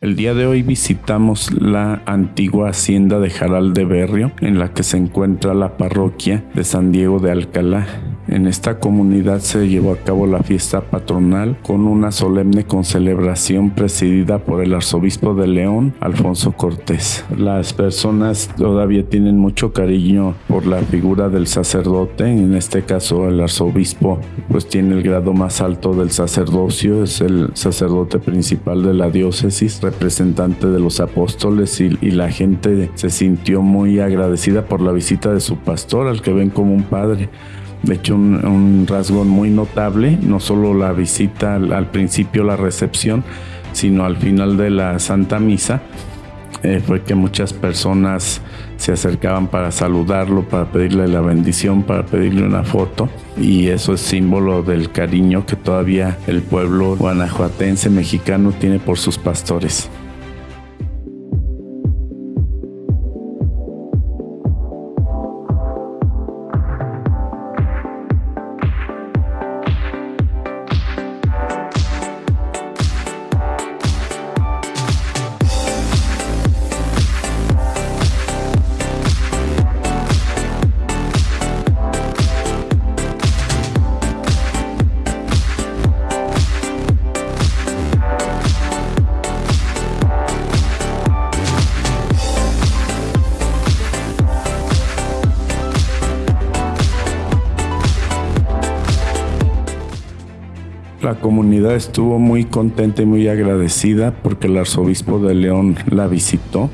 El día de hoy visitamos la antigua hacienda de Jaral de Berrio, en la que se encuentra la parroquia de San Diego de Alcalá. En esta comunidad se llevó a cabo la fiesta patronal con una solemne concelebración presidida por el arzobispo de León, Alfonso Cortés. Las personas todavía tienen mucho cariño por la figura del sacerdote, en este caso el arzobispo pues tiene el grado más alto del sacerdocio, es el sacerdote principal de la diócesis, representante de los apóstoles y, y la gente se sintió muy agradecida por la visita de su pastor, al que ven como un padre. De hecho, un, rasgo muy notable, no solo la visita al, principio, la recepción, sino al final de la Santa Misa, eh, fue que muchas personas se acercaban para saludarlo, para pedirle la bendición, para pedirle una foto. Y eso es símbolo del cariño que todavía el pueblo guanajuatense mexicano tiene por sus pastores. La comunidad estuvo muy contenta y muy agradecida porque el arzobispo de León la visitó,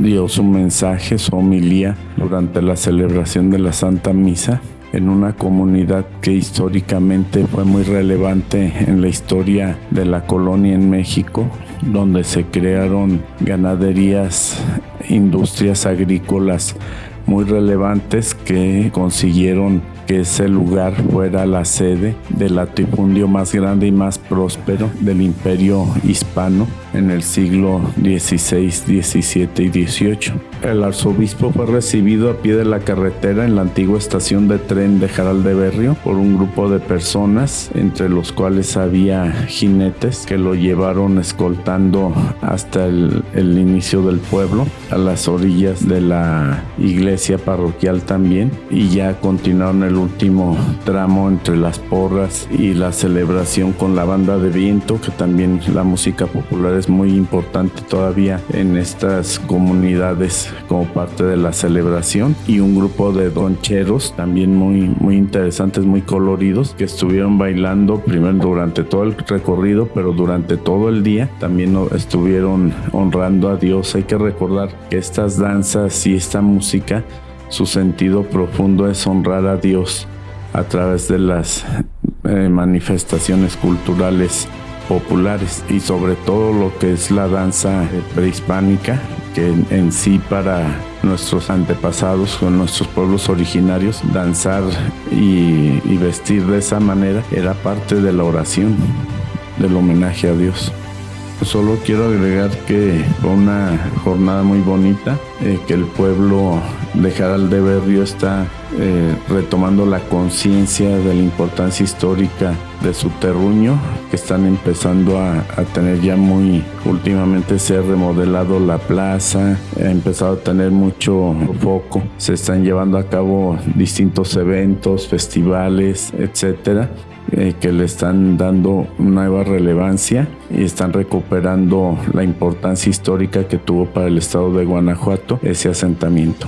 dio su mensaje, su homilía durante la celebración de la Santa Misa en una comunidad que históricamente fue muy relevante en la historia de la colonia en México, donde se crearon ganaderías, industrias agrícolas muy relevantes que consiguieron que ese lugar fuera la sede del latifundio más grande y más próspero del imperio hispano en el siglo XVI, XVII y XVIII. El arzobispo fue recibido a pie de la carretera en la antigua estación de tren de Jaral de Berrio por un grupo de personas, entre los cuales había jinetes que lo llevaron escoltando hasta el, el inicio del pueblo, a las orillas de la iglesia parroquial también, y ya continuaron el último tramo entre las porras y la celebración con la banda de viento, que también la música popular es muy importante todavía en estas comunidades como parte de la celebración y un grupo de doncheros también muy muy interesantes, muy coloridos que estuvieron bailando primero durante todo el recorrido, pero durante todo el día también estuvieron honrando a Dios. Hay que recordar que estas danzas y esta música su sentido profundo es honrar a Dios a través de las eh, manifestaciones culturales populares y sobre todo lo que es la danza prehispánica, que en, sí para nuestros antepasados, con nuestros pueblos originarios, danzar y, vestir de esa manera era parte de la oración, del homenaje a Dios. Solo quiero agregar que fue una jornada muy bonita, eh, que el pueblo de Jaral de Berrio está eh, retomando la conciencia de la importancia histórica de su terruño, que están empezando a, tener ya muy, últimamente se ha remodelado la plaza, ha empezado a tener mucho foco, se están llevando a cabo distintos eventos, festivales, etcétera eh, que le están dando nueva relevancia y están recuperando la importancia histórica que tuvo para el estado de Guanajuato ese asentamiento.